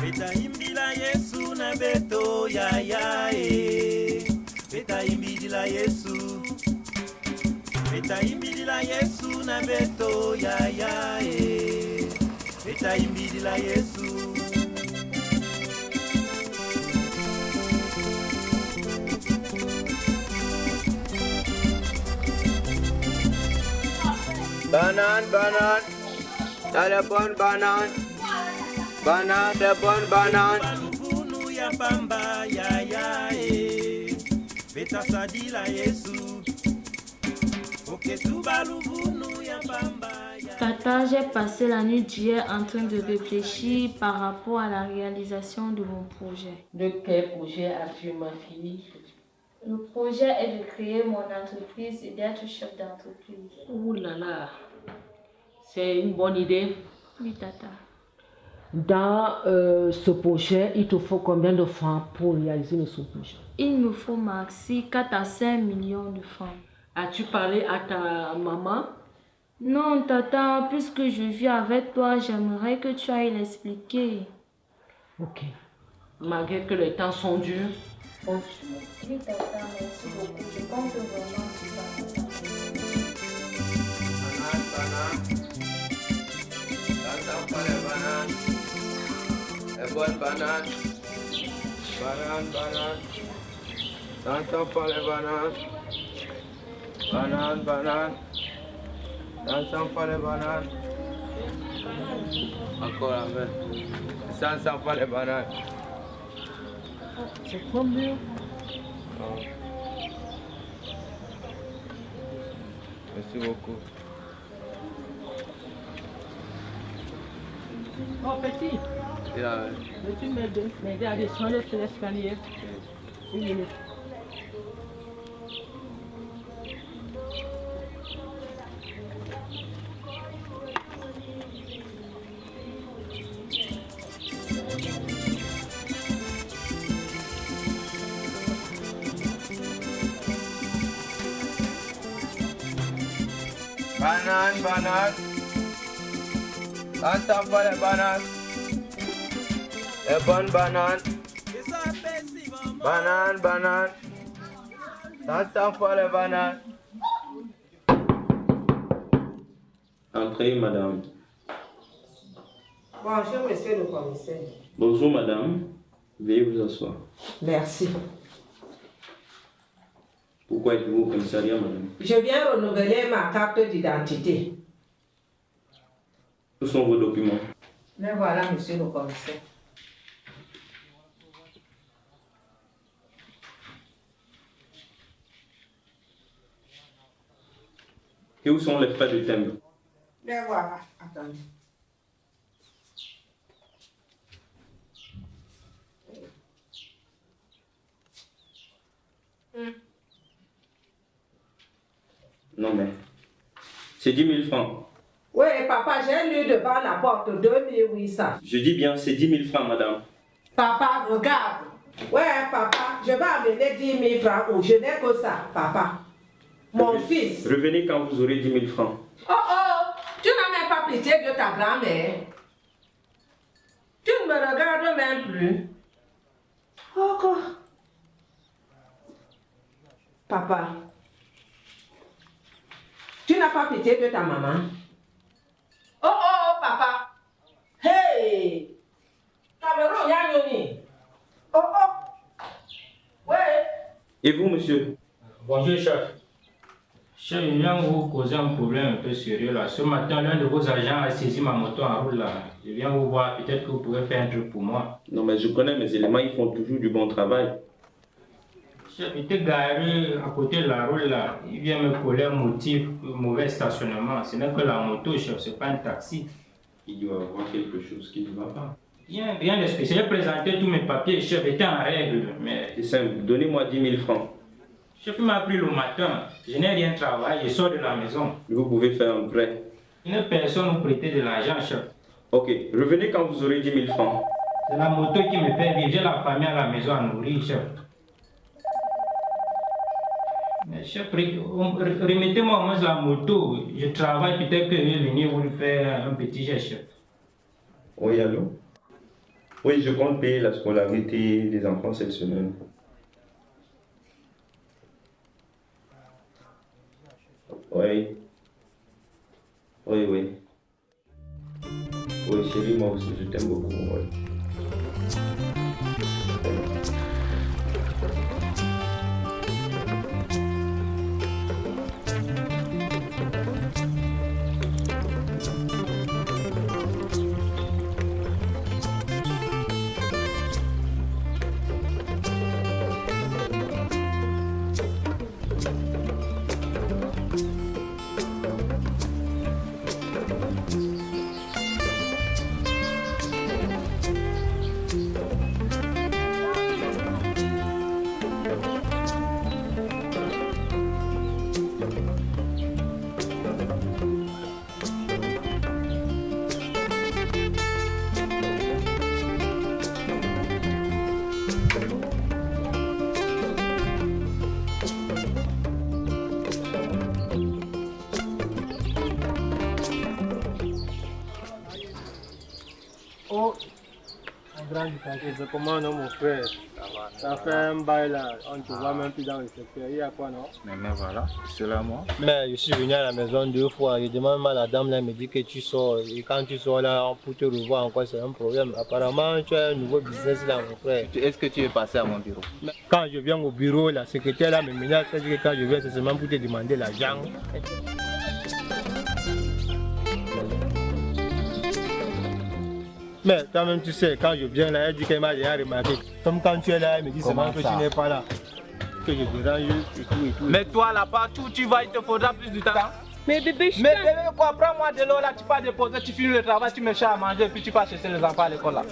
betaimbila yesu na beto yaya e betaimbidila yesu. Betaimbidila yesu na beto yaya e betaimbidila yesu Banane, banane. T'as la bonne banane. Banane, la bonne banane. baluvunu ya pamba yaya e betasadila yesu ya pamba ya Tata, j'ai passé la nuit d'hier en train de réfléchir par rapport à la réalisation de mon projet. De quel projet as-tu ma fille? Le projet est de créer mon entreprise et d'être chef d'entreprise. Ouh là là, c'est une bonne idée. Oui, Tata. Dans euh, ce projet, il te faut combien de francs pour réaliser ce projet Il me faut maxi 4 à 5 millions de francs. As-tu parlé à ta maman? Non, Tata, puisque je vis avec toi, j'aimerais que tu ailles l'expliquer. Ok. Malgré que les temps sont durs, compte sur moi. Oui, Tata, merci beaucoup. Je compte vraiment sur ça. Banane, banane. T'entends pas les C'est combien Oh. Merci beaucoup. Oh petit, Et là, veux-tu m'aider? M'aider à descendre sur l'escalier? Une minute. Banane, banane. T'entends pas les bananes. Les bonnes bananes. Banane, banane. T'entends pas les bananes. Entrez, madame. Bonjour, monsieur le commissaire. Bonjour, madame. Veuillez vous asseoir. Merci. Pourquoi êtes-vous au commissariat, madame? Je viens renouveler ma carte d'identité. Où sont vos documents Mais voilà, monsieur le commissaire. Et où sont les frais de timbre Mais voilà, attendez. Non, mais. C'est 10 000 francs. Oui, papa, j'ai lu devant la porte 2800. Je dis bien, c'est 10 000 francs, madame. Papa, regarde. Ouais, papa, je vais amener 10 000 francs ou je n'ai que ça, papa. Mon fils. Revenez quand vous aurez 10 000 francs. Oh oh, tu n'as même pas pitié de ta grand-mère. Tu ne me regardes même plus. Oh, quoi. Papa, tu n'as pas pitié de ta maman. Oh oh, papa. Hey, Cameroun, Yanyoni. Oh oh. Ouais. Et vous, monsieur? Bonjour, chef. Chef, je viens vous causer un problème un peu sérieux là. Ce matin, l'un de vos agents a saisi ma moto en route là. Je viens vous voir, peut-être que vous pouvez faire un truc pour moi. Non, mais je connais mes éléments, ils font toujours du bon travail. Était garé à côté de la route là. Il vient me coller un motif, mauvais stationnement. Ce n'est que la moto, chef, c'est pas un taxi. Il doit avoir quelque chose qui ne va pas. Rien, rien de spécial. J'ai présenté tous mes papiers, chef, était en règle. Mais C'est simple, donnez-moi 10 000 francs. chef m'a pris le matin. Je n'ai rien travaillé, je sors de la maison. Vous pouvez faire un prêt. Une personne nous prêtait de l'argent, chef. Ok, revenez quand vous aurez 10 000 francs. C'est la moto qui me fait vivre. J'ai la famille à la maison à nourrir, chef. Mais chef, re- on- re- remettez-moi au moins la moto. Je travaille, peut-être que je vais venir vous faire un petit geste. Oui, allô? Oui, je compte payer la scolarité des enfants cette semaine. Oui. Oui, oui. Oui, chérie, moi aussi, je t'aime beaucoup. Du mon frère Ça fait un bail là, on ne te voit même plus dans le secteur. Il y a quoi non? Mais, mais voilà, c'est là moi. Mais je suis venu à la maison deux fois, je demande à la dame là, elle me dit que tu sors. Et quand tu sors là, pour te revoir encore, c'est un problème. Apparemment, tu as un nouveau business là, mon frère. Est-ce que tu es passé à mon bureau? Quand je viens au bureau, la secrétaire là me menace, elle dit que quand je viens, c'est seulement pour te demander l'argent. Mais quand même, tu sais, quand je viens là, elle dit qu'elle m'a déjà remarqué. Comme quand tu es là, elle me dit seulement que tu n'es pas là. Que je dérange et tout et tout. Mais toi là, partout où tu vas, il te faudra plus de temps. Mais bébé, je Mais bébé, quoi, prends-moi de l'eau là, tu pars déposer, tu finis le travail, tu me cherches à manger, puis tu pars chercher les enfants à l'école là.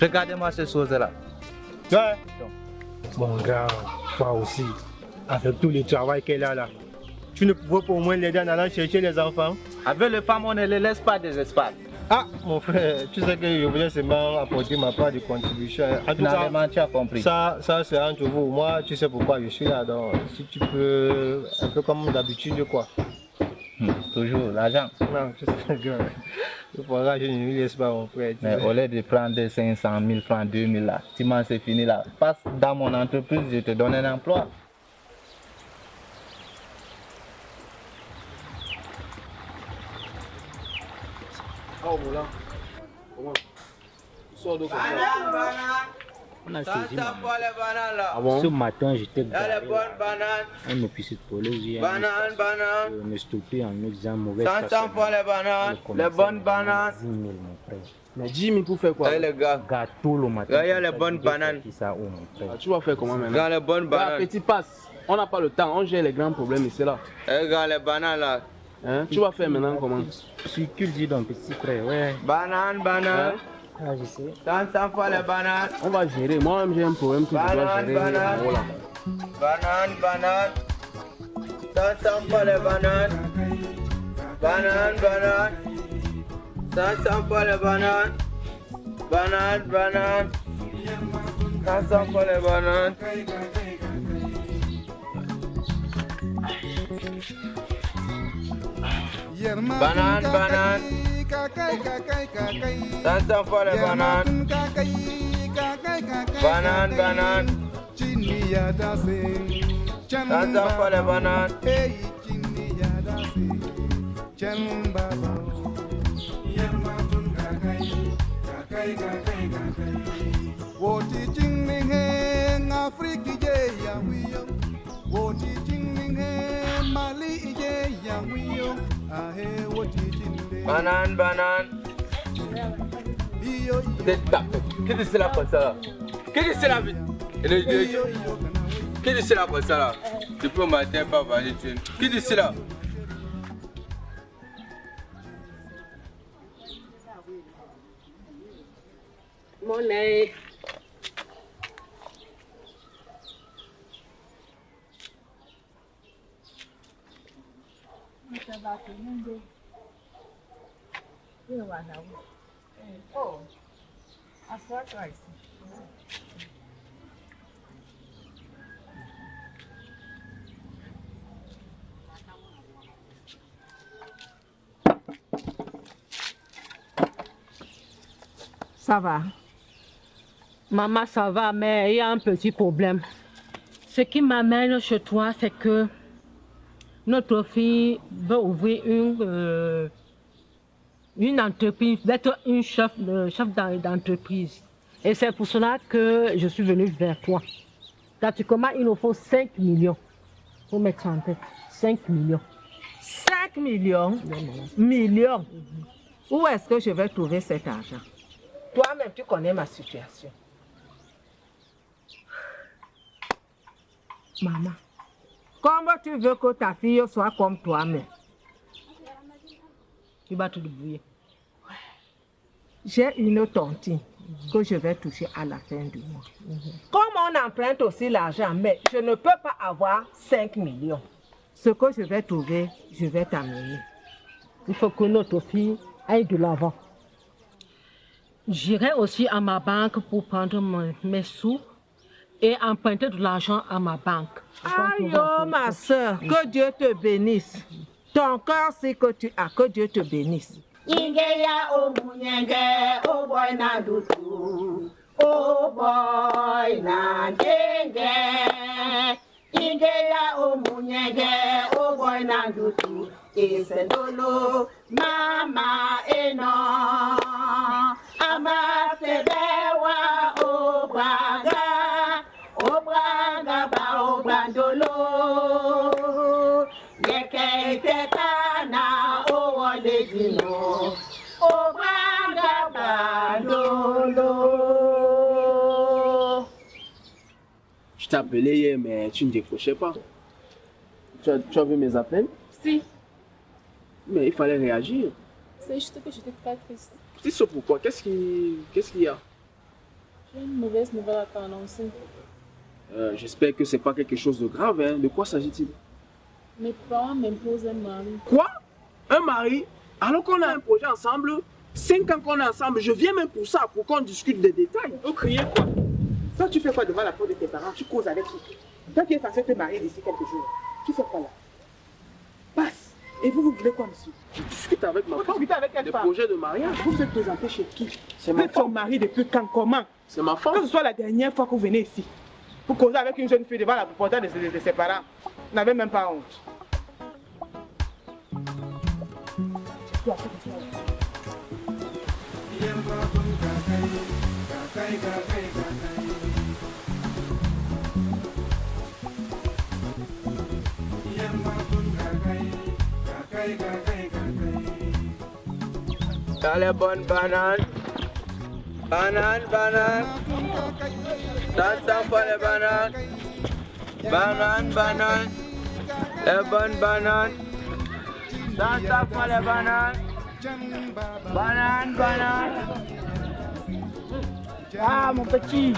Regardez-moi ces choses-là. Ouais. Mon gars, toi aussi, avec tout le travail qu'elle a là, tu ne pouvais pas au moins l'aider en allant chercher les enfants Avec les femmes, on ne les laisse pas des espaces. Ah, mon frère, tu sais que je voulais seulement apporter ma part de contribution. En tout cas, Finalement, tu as compris. ça, ça c'est entre vous. Moi, tu sais pourquoi je suis là. Donc, si tu peux, un peu comme d'habitude, quoi. Hmm, toujours l'argent. Non, tu sais que le programme, je ne lui laisse pas, mon tu Mais sais. au lieu de prendre des 500 000 francs, 2 000 là, tu m'en c'est fini là. Passe dans mon entreprise, je te donne un emploi. Oh, voilà. Comment Sors de quoi On a Ça, saisi ça ma pour les bananes là. Ah bon? Ce matin, j'étais Il y a garé les. Euh, me stopper en me disant mauvais pour les bananes. Les bonnes bananes. 10 000, mon frère. Mais Jimmy, pour faire quoi? Eh les gars. Gâteau le matin. Regarde les bonnes je bananes. qui ça, oh, mon frère? Ah, tu vas faire comment maintenant? Regarde les bonnes bananes. petit passe. On n'a pas le temps, on gère les grands problèmes ici là. Regarde les bananes là. Hein? Tu vas faire maintenant comment? Circule, dis donc, petit frère, ouais. Banane, banane. Ah, je sais. Bananes. On va gérer. Moi-même, j'ai un problème que je dois gérer. Banane, banane. Banane, Ça, ça pour les bananes. Banane, banane. Ça, ça pour les bananes. Banane, banane. Ça, ça pour les bananes. Banane, banane. Ça, ça pour les bananes. Banane, banane. Ça, ça pour les bananes. Woti jingling heng Afriki je ya wiyo Woti jingling heng Mali Ahe woti banane. Iyo Qu'est-ce que c'est là comme ça Qu'est-ce que c'est là Qu'est-ce que c'est là comme ça là Depuis au matin, pas Qu'est-ce que c'est là Ça va. Maman, ça va, mais il y a un petit problème. Ce qui m'amène chez toi, c'est que notre fille veut ouvrir une, euh, une entreprise, d'être une chef, de- chef d'en- d'entreprise. Et c'est pour cela que je suis venue vers toi. Pratiquement, il nous faut 5 millions pour mettre en tête. 5 millions. 5 millions? Millions? Où est-ce que je vais trouver cet argent? Toi-même, tu connais ma situation. Maman, comment tu veux que ta fille soit comme toi-même Tu vas te débrouiller. J'ai une tontine que je vais toucher à la fin du mois. Comme on emprunte aussi l'argent, mais je ne peux pas avoir 5 millions. Ce que je vais trouver, je vais t'amener. Il faut que notre fille aille de l'avant. J'irai aussi à ma banque pour prendre mes sous et emprunter de l'argent à ma banque. Aïe, oh, ma soeur, que Dieu te bénisse. Ton cœur, c'est que tu as, que Dieu te bénisse. Ingeya omunyenge appelé hier, mais tu ne décrochais pas. Tu as, tu as vu mes appels? Si, Mais il fallait réagir. c'est juste que j'étais très triste. Tu sais pourquoi? Qu'est-ce qui- qu'est-ce qu'il y a? J'ai une mauvaise nouvelle à t'annoncer. Euh, J'espère que c'est pas quelque chose de grave. Hein. De quoi s'agit-il? Mes parents m'imposent un mari. Quoi? Un mari? Alors qu'on a un projet ensemble, cinq ans qu'on est ensemble, je viens même pour ça, pour qu'on discute des détails. Vous criez quoi? Toi, tu fais quoi devant la porte de tes parents? Tu causes avec qui? Toi qui es censé te marier d'ici quelques jours, tu fais quoi là? Passe Et vous, vous voulez quoi, monsieur? Je discute avec ma Vous femme. discutez avec femme projets de mariage. Vous êtes présenté chez qui? C'est Vous ma êtes son femme. mari depuis quand Comment? C'est ma femme. Que ce soit la dernière fois que vous venez ici, vous causez avec une jeune fille devant la porte de, ses- de ses parents. Vous n'avez même pas honte. Bonnes bananes. Bananes, bananes. Ça, ça fait les bananes. Bananes, bananes. Les bonnes bananes. Ça, ça fait les bananes. Bananes, bananes. Ah, mon petit,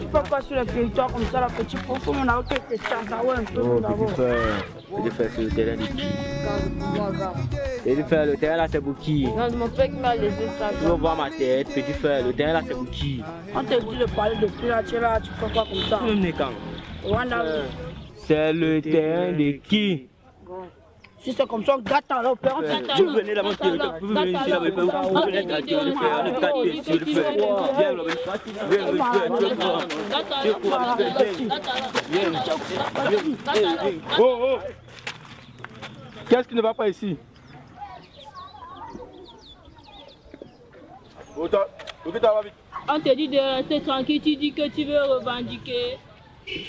il faut pas sur le territoire comme ça, la petite pour faut mon avocat que ça, ça ouais un peu Oh, petit frère, petit frère, c'est le terrain de qui Petit frère, le terrain là, c'est pour qui? Non, mon père qui m'a laissé ça. Tu veux voir ma tête, petit frère, le terrain là, c'est pour qui? On te dit de parler depuis là, tu là, tu fais quoi comme ça? Tu veux venir quand Rwanda, C'est le terrain de qui? Si c'est comme ça, gâte alors, on fait Tu veux venir là, mon territoire, tu veux venir ici vous venez gâter le ici. Viens, le viens, le tu. Tu viens. Viens, viens, viens. Oh, oh. Qu'est-ce qui ne va pas ici? On te dit de rester tranquille, tu dis que tu veux revendiquer.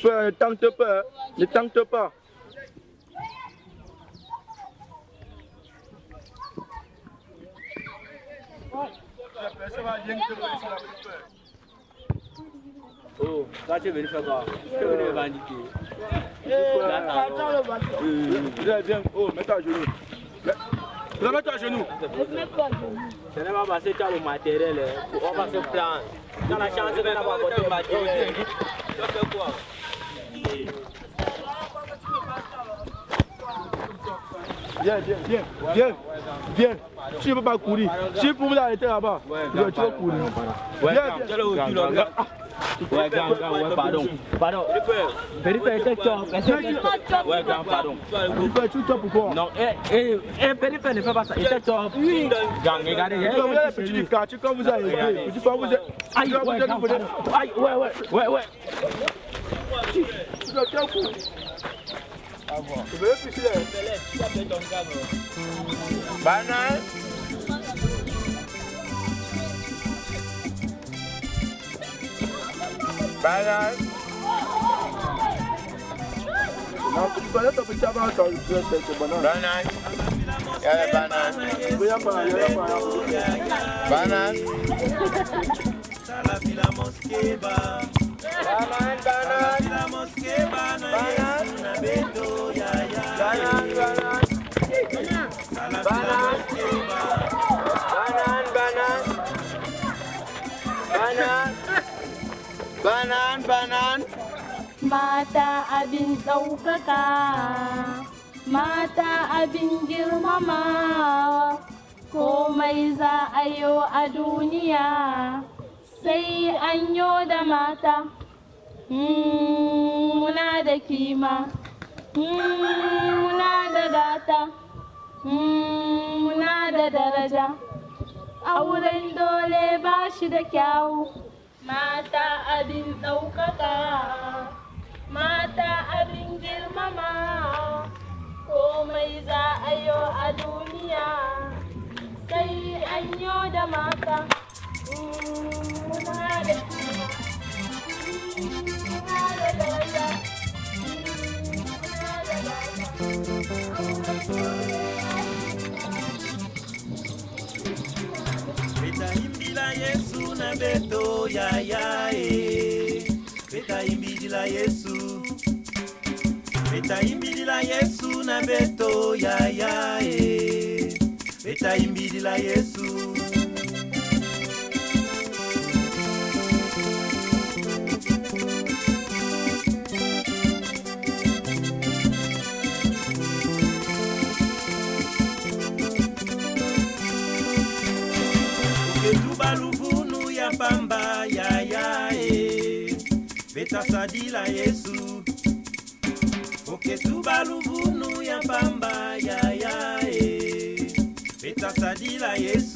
Frère, ne tente pas, ne tente pas. Oh, toi tu es venu faire quoi Tu es venu. Viens, viens. Oh, mets-toi à genoux. Mets- Mets-toi à genoux. Ce n'est pas parce que tu as le matériel, on va se prendre. Tu as la chance de n'avoir pas le matériel. Tu fais quoi Viens, viens, viens, viens, viens. Tu ne peux pas courir. Si pour m'arrêter là-bas, tu vas courir. Ouais, tu. Ouais, grand, grand, ouais, pardon. Pardon. Frère, était top. Ouais, grand, pardon. Tu top ou quoi Non, eh, eh, eh, petit frère, ne fais pas ça. Il était top. Grand, regardez. Tu eh, tu vous avez. Petit vous êtes. Aïe, tu comme ouais, vous êtes- vous ouais, ouais, ouais, ouais. Tu dois. Tu veux plus là Banane. Banane. Non, tu connais ton petit avant, ton c'est c'est banane. Banane. Il y a les bananes. Il y a pas, il y a pas, il y a banan banan mata abin ɗaukaka mata abin girmamawa komai za a yo a duniya sai an yo da mata. Mm, Muna da kima, Mm, muna da gata, Mm, muna da daraja. Auren dole ba shi da kyawu. Mata abin ɗaukaka, mata abin girmama, komai za a yo a duniya, sai an yo da mata. Muna da kima, Yesu na beto ya ya e. Betaimbila Yesu. Betaimbila Yesu na beto ya ya e. Betaimbila Yesu. Betasadila Yesu. Uketuba luvunu ya pamba ya ya e. Betasadila Yesu.